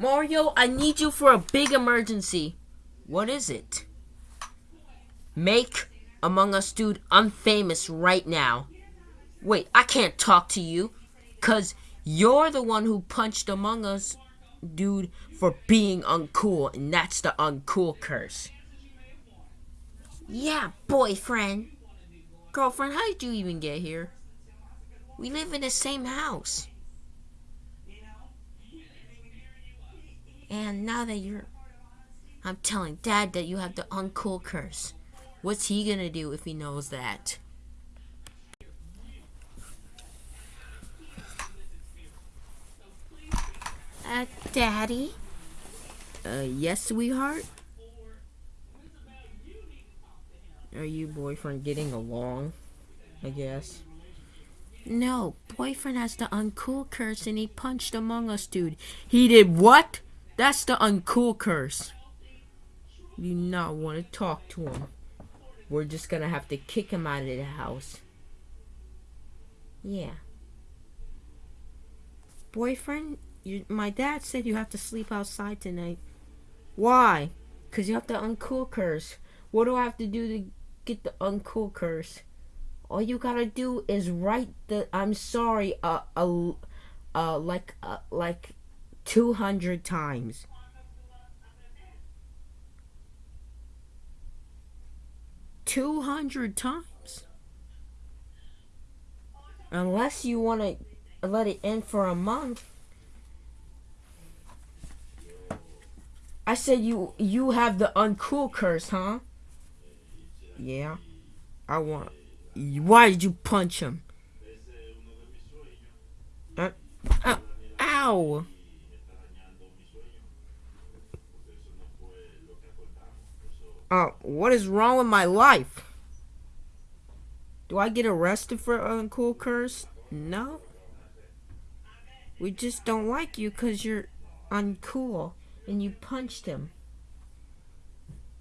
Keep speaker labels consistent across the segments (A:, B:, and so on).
A: Mario, I need you for a big emergency. What is it? Make Among Us Dude unfamous right now. Wait, I can't talk to you. Cause you're the one who punched Among Us Dude for being uncool. And that's the uncool curse. Yeah, boyfriend. Girlfriend, how did you even get here? We live in the same house. And now that you're... I'm telling Dad that you have the uncool curse. What's he gonna do if he knows that? Uh, Daddy? Uh, yes, sweetheart? Are you boyfriend getting along? I guess. No, boyfriend has the uncool curse and he punched Among Us dude. He did what? That's the uncool curse. You not want to talk to him. We're just gonna have to kick him out of the house. Yeah. Boyfriend, you, my dad said you have to sleep outside tonight. Why? Because you have the uncool curse. What do I have to do to get the uncool curse? All you gotta do is write the I'm sorry uh uh, uh like uh, like 200 times. Two hundred times. Unless you want to let it in for a month. I said you you have the uncool curse, huh? Yeah. I want. Why did you punch him? Uh, uh, ow! Uh, what is wrong with my life? Do I get arrested for uncool curse? No. We just don't like you because you're uncool and you punched him.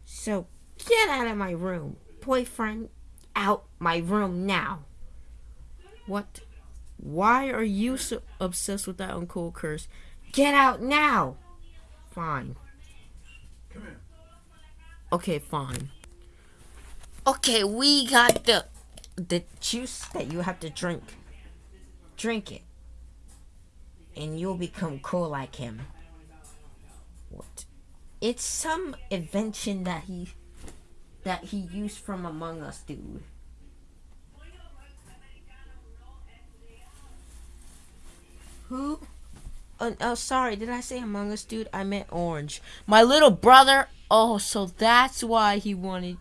A: So get out of my room. Boyfriend, out my room now. What? Why are you so obsessed with that uncool curse? Get out now. Fine. Okay, fine. Okay, we got the the juice that you have to drink. Drink it. And you'll become cool like him. What? It's some invention that he that he used from Among Us, dude. Who? Oh, oh, sorry. Did I say Among Us, dude? I meant Orange. My little brother. Oh, so that's why he wanted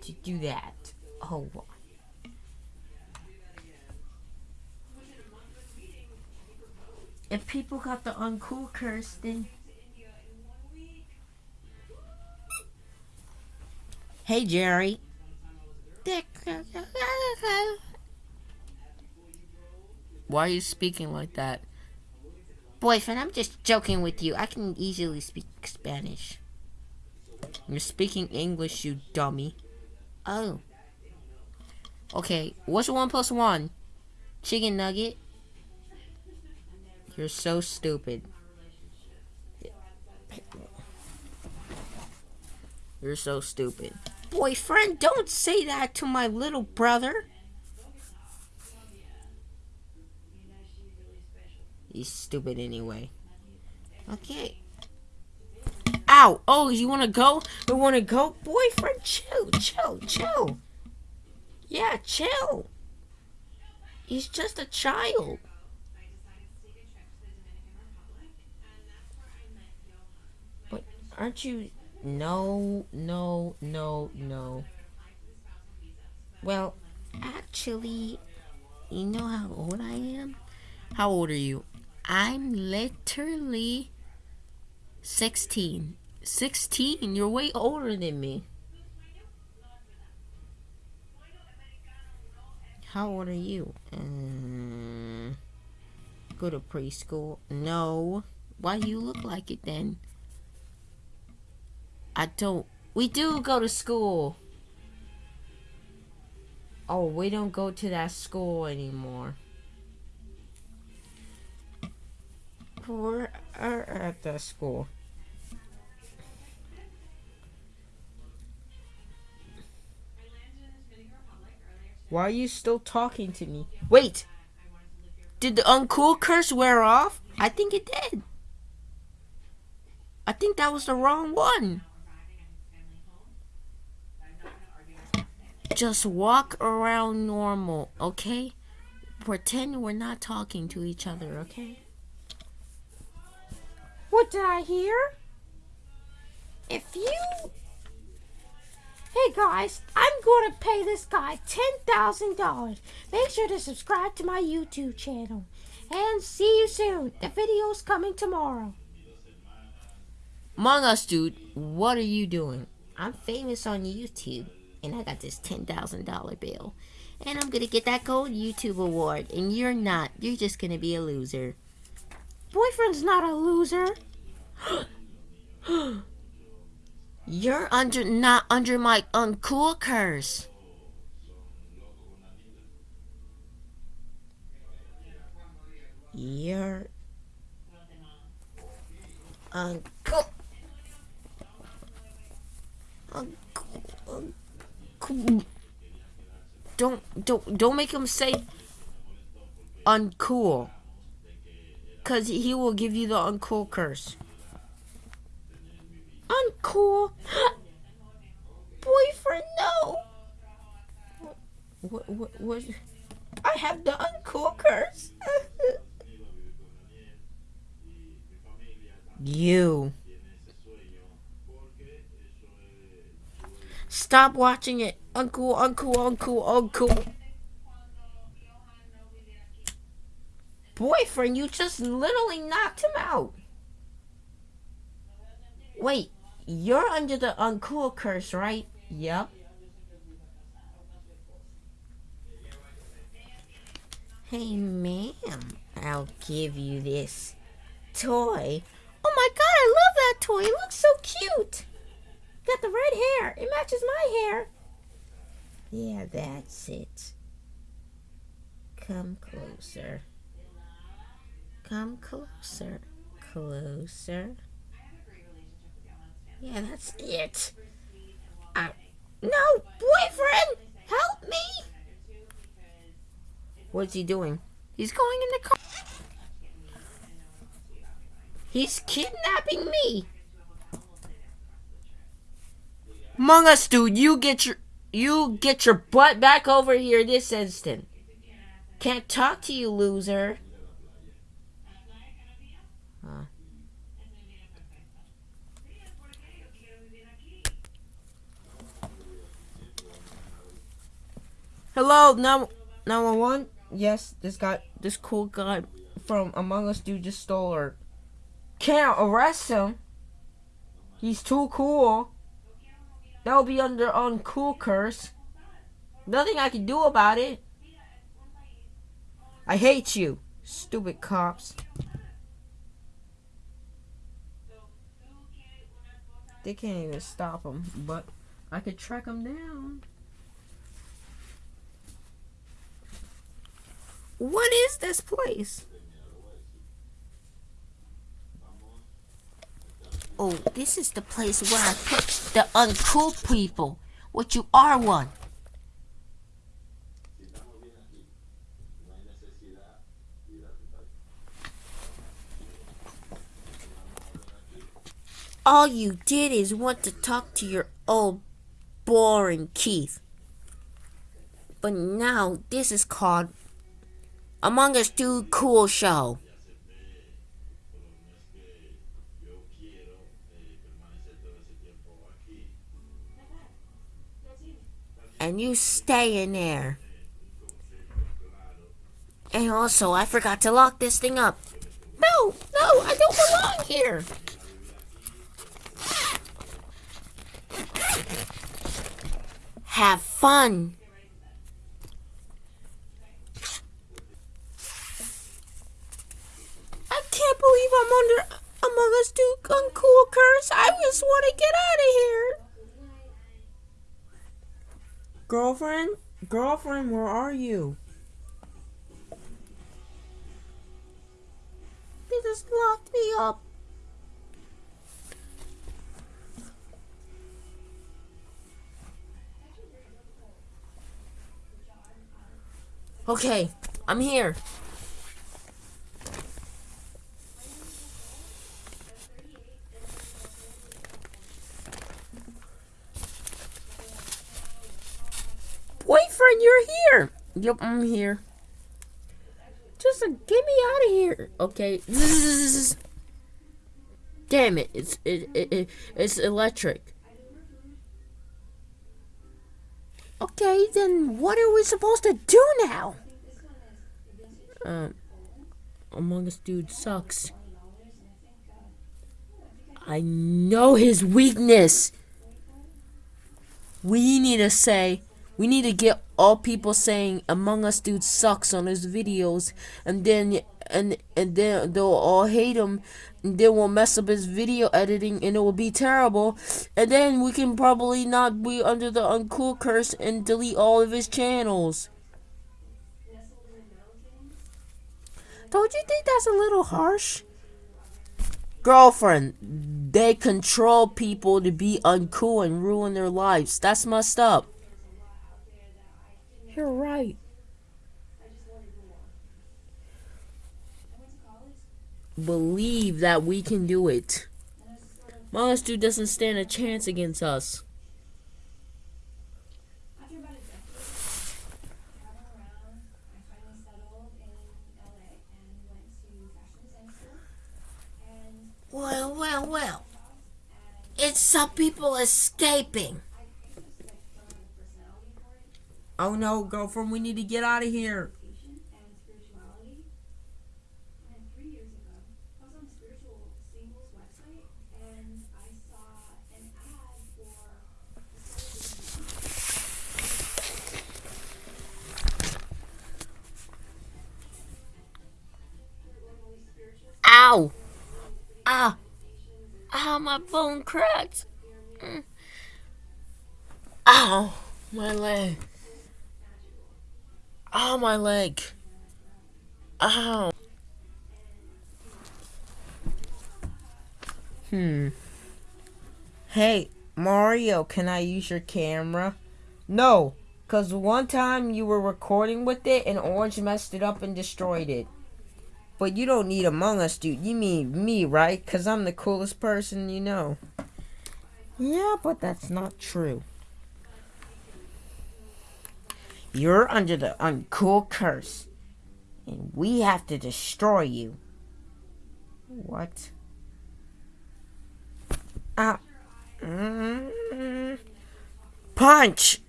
A: to do that. Oh, If people got the uncool curse, then Hey, Jerry. Why are you speaking like that? Boyfriend, I'm just joking with you. I can easily speak Spanish. You're speaking English, you dummy. Oh. Okay, what's one plus one? Chicken nugget? You're so stupid. You're so stupid. Boyfriend, don't say that to my little brother. He's stupid anyway. Okay. Ow! Oh, you wanna go? You wanna go? Boyfriend, chill, chill, chill. Yeah, chill. He's just a child. But aren't you no, no, no, no. Well, actually, you know how old I am? How old are you? I'm literally 16. 16? You're way older than me. How old are you? Um, go to preschool? No. Why do you look like it then? I don't. We do go to school. Oh, we don't go to that school anymore. We're at the school. Why are you still talking to me? Wait! Did the uncool curse wear off? I think it did. I think that was the wrong one. Just walk around normal, okay? Pretend we're not talking to each other, okay? What did I hear? If you Hey guys, I'm going to pay this guy $10,000. Make sure to subscribe to my YouTube channel. And see you soon. The video's coming tomorrow. Among Us, dude, what are you doing? I'm famous on YouTube. And I got this $10,000 bill. And I'm going to get that gold YouTube award. And you're not. You're just going to be a loser. Boyfriend's not a loser. You're under not under my uncool curse. You're uncool. Uncool. uncool. Don't don't don't make him say uncool. Cause he will give you the uncool curse uncool. Boyfriend, no. What, what, what? I have the uncool curse. you. Stop watching it. Uncool, uncool, uncool, uncool. Boyfriend, you just literally knocked him out. Wait, you're under the uncool curse, right? Yep. Hey, ma'am, I'll give you this toy. Oh my god, I love that toy. It looks so cute. Got the red hair. It matches my hair. Yeah, that's it. Come closer. Come closer. Closer. Yeah, that's it. Uh, no, boyfriend! Help me! What's he doing? He's going in the car. He's kidnapping me. Among Us, dude, you get your you get your butt back over here this instant. Can't talk to you, loser. Hello, now one. Yes, this guy, this cool guy from Among Us dude just stole her. Can't arrest him. He's too cool. That'll be under uncool curse. Nothing I can do about it. I hate you, stupid cops. They can't even stop him, but I could track him down. What is this place? Oh, this is the place where I put the uncool people. What you are one. All you did is want to talk to your old boring Keith. But now this is called among Us do cool show. And you stay in there. And also, I forgot to lock this thing up. No, no, I don't belong here. Have fun. Believe I'm under Among Us Dude Uncool Curse. I just want to get out of here. Girlfriend? Girlfriend, where are you? They just locked me up. Okay, I'm here. You're here. Yep, I'm here. Just uh, get me out of here. Okay. Damn it! It's it, it, it it's electric. Okay, then what are we supposed to do now? Um, Among Us dude sucks. I know his weakness. We need to say, we need to get all people saying Among Us dude sucks on his videos, and then and and then they'll all hate him, and then we'll mess up his video editing, and it will be terrible, and then we can probably not be under the uncool curse and delete all of his channels. Don't you think that's a little harsh? Girlfriend, they control people to be uncool and ruin their lives. That's messed up. You're right. Believe that we can do it. Monster doesn't stand a chance against us. Well, well, well. It's some people escaping. Oh no, girlfriend, we need to get out of here. Ow! Ah! Ah, my bone cracked. Mm. Ow! My leg. Ow, my leg. Ow. Hmm. Hey, Mario, can I use your camera? No, because one time you were recording with it and Orange messed it up and destroyed it. But you don't need Among Us, dude. You mean me, right? Because I'm the coolest person you know. Yeah, but that's not true. You're under the uncool curse. And we have to destroy you. What? Ah. Mm, punch!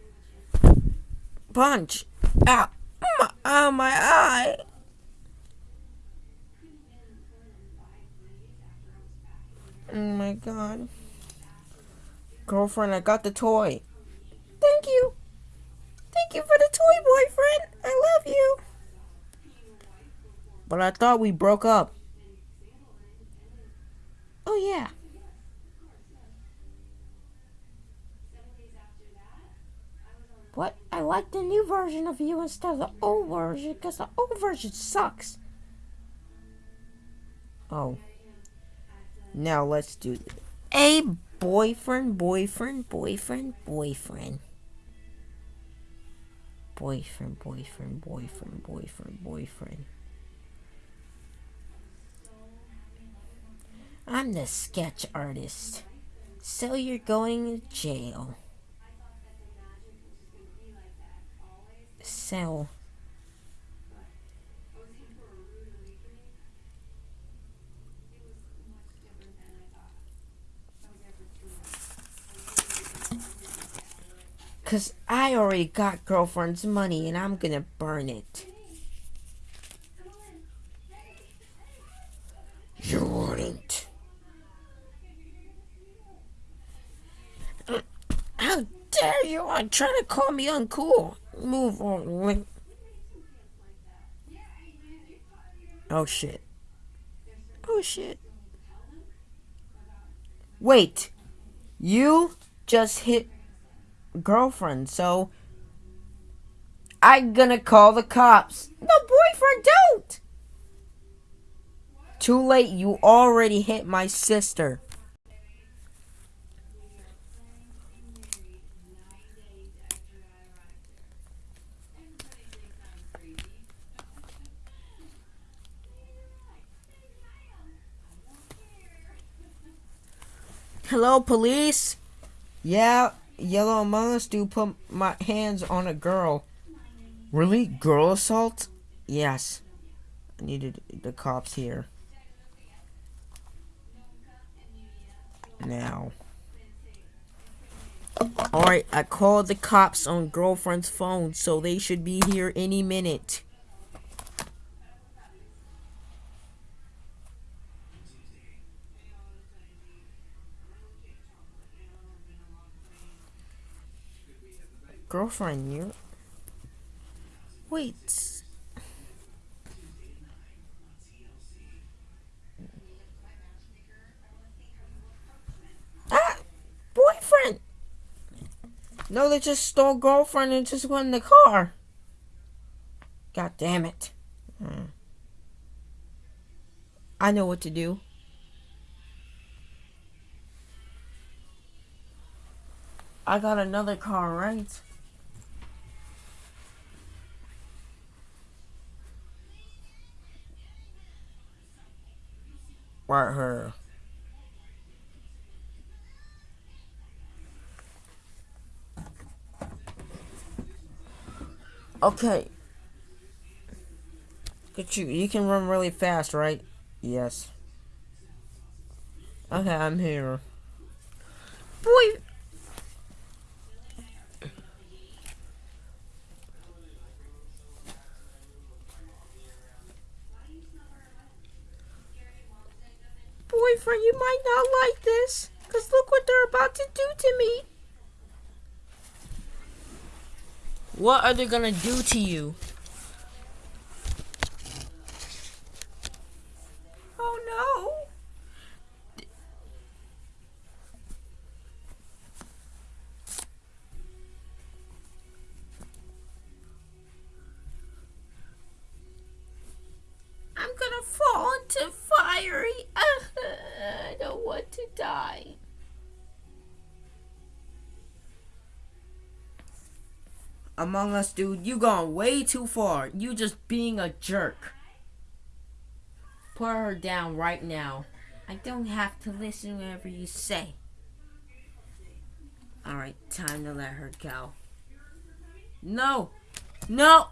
A: Punch! Ah! My, ah, my eye! Oh my god. Girlfriend, I got the toy. Thank you. Thank you for the toy, boyfriend. I love you. But I thought we broke up. Oh, yeah. What? I like the new version of you instead of the old version because the old version sucks. Oh. Now let's do. A boyfriend, boyfriend, boyfriend, boyfriend. Boyfriend, boyfriend, boyfriend, boyfriend, boyfriend. I'm the sketch artist. So you're going to jail. So Because I already got girlfriend's money and I'm to burn it. You wouldn't. How dare you? I'm trying to call me uncool. Move on. Oh shit. Oh shit. Wait. You just hit girlfriend, so I'm gonna call the cops. No, boyfriend, don't! Too late, you already hit my sister. Hello, police? Yeah, Yellow Among Us do put my hands on a girl. Really? Girl assault? Yes. I needed the cops here. Now. Alright, I called the cops on girlfriend's phone, so they should be here any minute. Girlfriend you. Wait. Ah! Boyfriend! No, they just stole girlfriend and just went in the car. God damn it. Hmm. I know what to do. I got another car, right? Right here. Okay. Get you. You can run really fast, right? Yes. Okay, I'm here. Boy. boyfriend, you might not like this. Because look what they're about to do to me. What are they gonna do to you? Die. Among Us, dude, you gone way too far. You just being a jerk. Put her down right now. I don't have to listen whatever you say. Alright, time to let her go. No! No!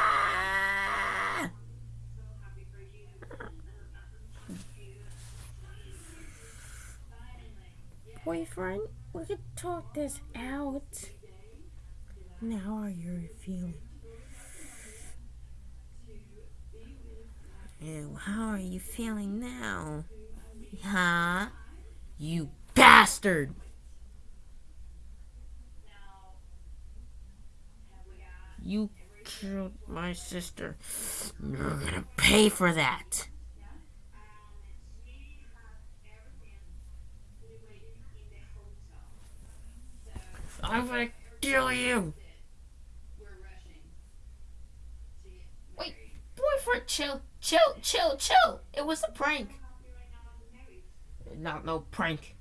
A: Boyfriend, we could talk this out. Now how are you feeling? Ew, how are you feeling now? Huh? You bastard! You killed my sister. You're gonna pay for that. I'm gonna kill you. Wait, boyfriend, chill, chill, chill, chill. It was a prank. Not no prank.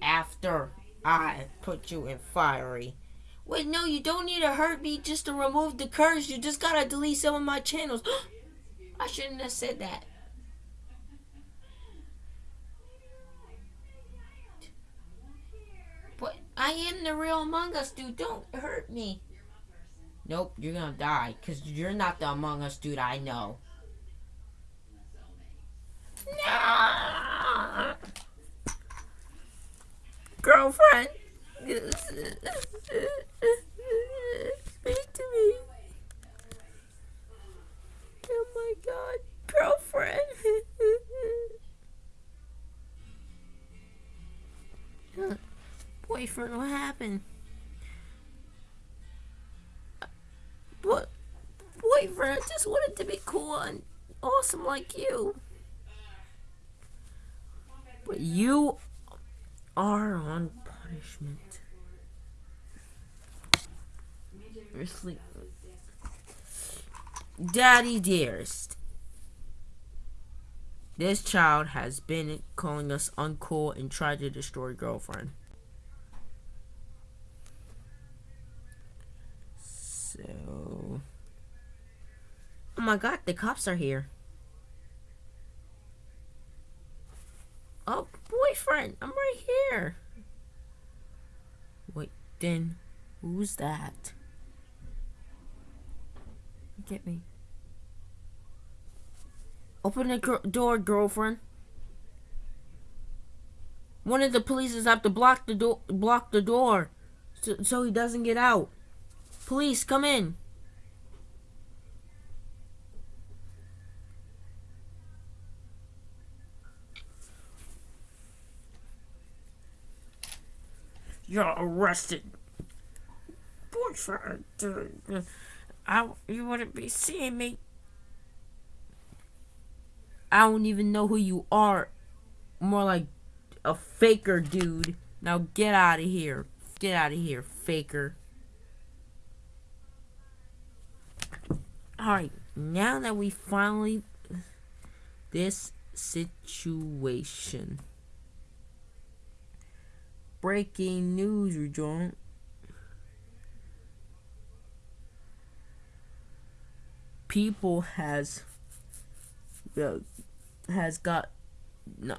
A: After I put you in fiery. Wait, no, you don't need to hurt me just to remove the curse. You just gotta delete some of my channels. I shouldn't have said that. But I am the real Among Us dude. Don't hurt me. Nope, you're gonna die. Because you're not the Among Us dude I know. No! Girlfriend. Speak to me. Oh my god, girlfriend. Boyfriend, what happened? What? Boyfriend, I just wanted to be cool and awesome like you. But you are on punishment. Daddy dearest. This child has been calling us uncool and tried to destroy girlfriend. So... Oh my god, the cops are here. Oh, boyfriend, I'm right here. Wait, then who's that? Get me. Open the gr door, girlfriend. One of the police is have to block the door, block the door, so, so he doesn't get out. Police, come in. You're arrested. Boyfriend, I, you wouldn't be seeing me. I don't even know who you are. More like a faker, dude. Now get out of here. Get out of here, faker. Alright, now that we finally... This situation. Breaking news, John. People has uh, has got no,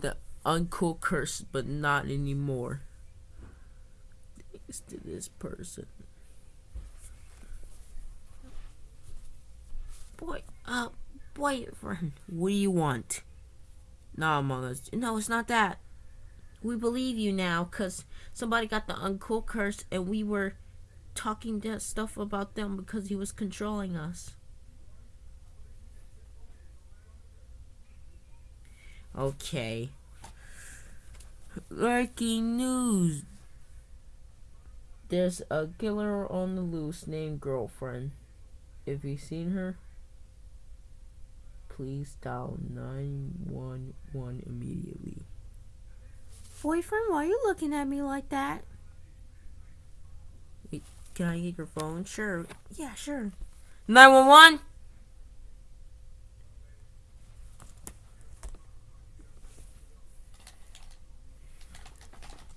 A: the uncool curse, but not anymore. Thanks to this person. Boy, uh, boyfriend, what do you want? Nah, Among Us. No, it's not that. We believe you now, cause somebody got the uncool curse, and we were talking that stuff about them because he was controlling us. Okay. Breaking news. There's a killer on the loose named Girlfriend. If you've seen her, please dial 911 immediately. Boyfriend, why are you looking at me like that? Wait, can I get your phone? Sure. Yeah, sure. 911?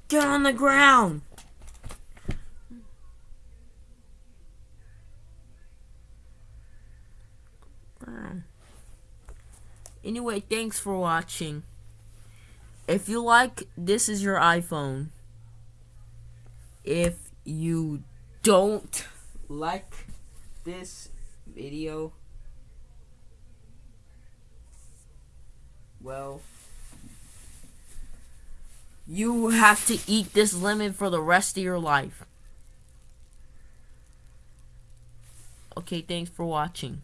A: Get on the ground! Anyway, thanks for watching. If you like, this is your iPhone. If you don't like this video, well, you have to eat this lemon for the rest of your life. Okay, thanks for watching.